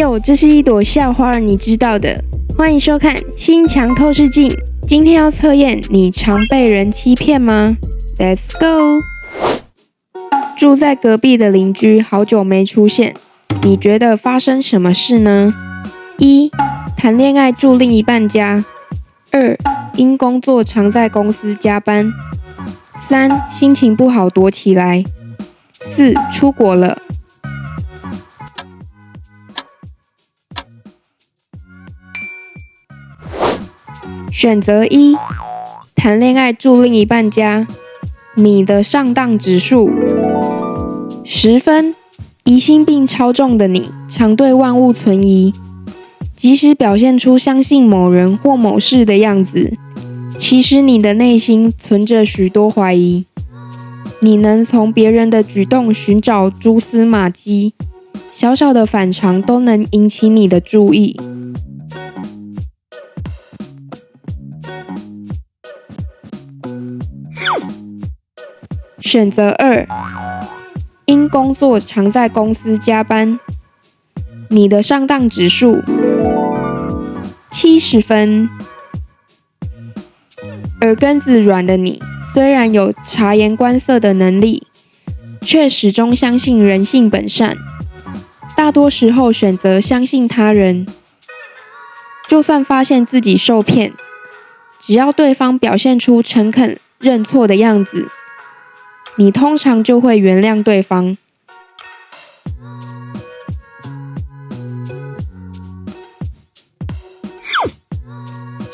哟，这是一朵校花，你知道的。欢迎收看《心墙透视镜》。今天要测验，你常被人欺骗吗？Let's go。住在隔壁的邻居好久没出现，你觉得发生什么事呢？一、谈恋爱住另一半家；二、因工作常在公司加班；三、心情不好躲起来；四、出国了。选择一，谈恋爱住另一半家，你的上当指数十分。疑心病超重的你，常对万物存疑，即使表现出相信某人或某事的样子，其实你的内心存着许多怀疑。你能从别人的举动寻找蛛丝马迹，小小的反常都能引起你的注意。选择二，因工作常在公司加班，你的上当指数七十分。耳根子软的你，虽然有察言观色的能力，却始终相信人性本善，大多时候选择相信他人。就算发现自己受骗，只要对方表现出诚恳认错的样子。你通常就会原谅对方。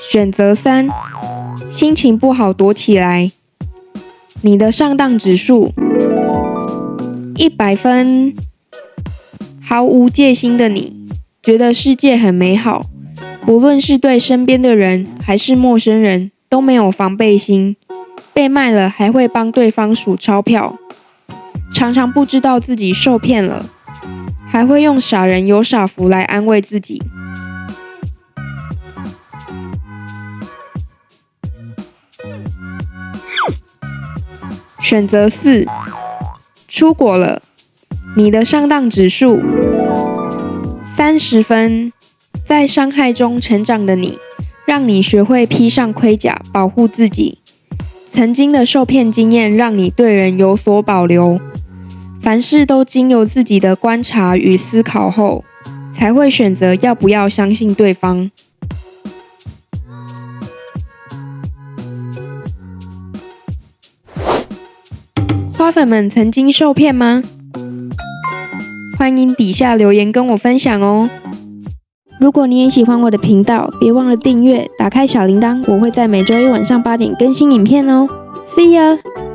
选择三，心情不好躲起来。你的上当指数一百分，毫无戒心的你，觉得世界很美好，不论是对身边的人还是陌生人，都没有防备心。被卖了还会帮对方数钞票，常常不知道自己受骗了，还会用傻人有傻福来安慰自己。选择四，出国了，你的上当指数三十分，在伤害中成长的你，让你学会披上盔甲保护自己。曾经的受骗经验让你对人有所保留，凡事都经由自己的观察与思考后，才会选择要不要相信对方。花粉们曾经受骗吗？欢迎底下留言跟我分享哦。如果你也喜欢我的频道，别忘了订阅，打开小铃铛，我会在每周一晚上八点更新影片哦。See ya。